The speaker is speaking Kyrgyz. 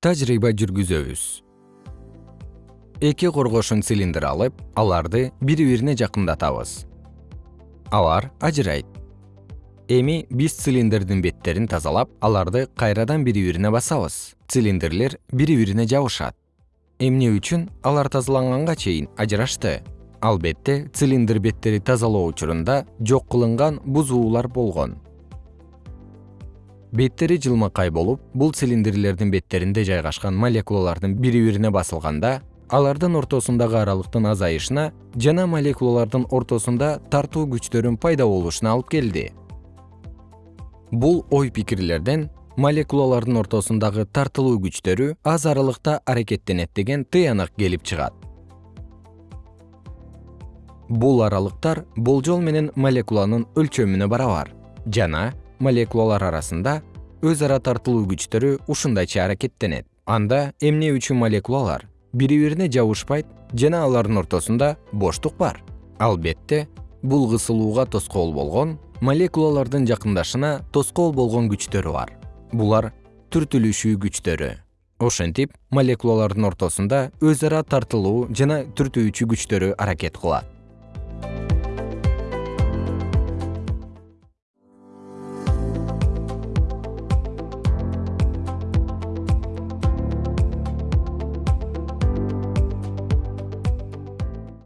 тажрыйба жүргүзөбүз. Эки коргошун цилиндр алып аларды бири бирине жакындатабыз. Алар ажырайт. Эми биз цилиндрдин беттерин тазалап аларды кайрадан бири бирине басабыз. Цилиндрлер бири бирине жабышат. Эмне үчүн? Алар тазаланганга чейин ажырашты. Албетте цилиндр беттери тазалоо учурунда жок кылынган бузуулар болгон беттери жылмакай болуп бул цилиндрлердин беттеринде жайгашкан молекулалардын бири бирине басылганда алардын ортосундагы аралыктын азайышына жана молекулалардын ортосунда тартуу күчтөрүн пайда болушуна алып келди. Бул ой пикирлерден молекулалардын ортосундагы тартылуу күчтөрү аз аралыкта аракеттенет деген тыянак келип чыгат. Бул аралыктар болжол менен молекуланын өлчөмүнө барабар жана молекулалар арасында өз ара тартылуу күчтөрү ушундайча аракеттенет. Анда эмне үчүн молекулалар бири бирине жабышпайт жана алардын ортосунда боштук бар. Албетте бул кысылууга тоскоол болгон молекулалардын жакындашына тоскоол болгон күчтөрү бар. Булар түртүлүшүү күчтөрү. Ошентип молекулалардын ортосунда өз ара тартылуу жана түртүүчү күчтөрү аракет кылат